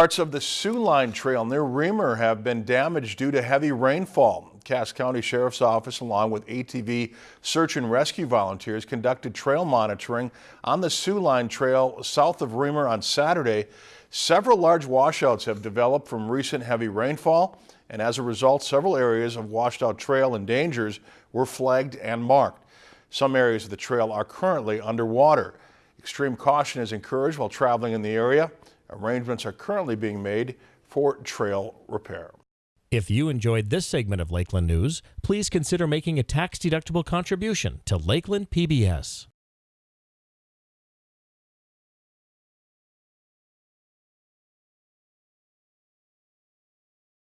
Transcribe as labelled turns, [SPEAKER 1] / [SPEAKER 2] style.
[SPEAKER 1] Parts of the Soo Line Trail near Remer have been damaged due to heavy rainfall. Cass County Sheriff's Office, along with ATV search and rescue volunteers, conducted trail monitoring on the Soo Line Trail south of Remer on Saturday. Several large washouts have developed from recent heavy rainfall, and as a result, several areas of washed out trail and dangers were flagged and marked. Some areas of the trail are currently underwater. Extreme caution is encouraged while traveling in the area. Arrangements are currently being made for trail repair.
[SPEAKER 2] If you enjoyed this segment of Lakeland News, please consider making a tax-deductible contribution to Lakeland PBS.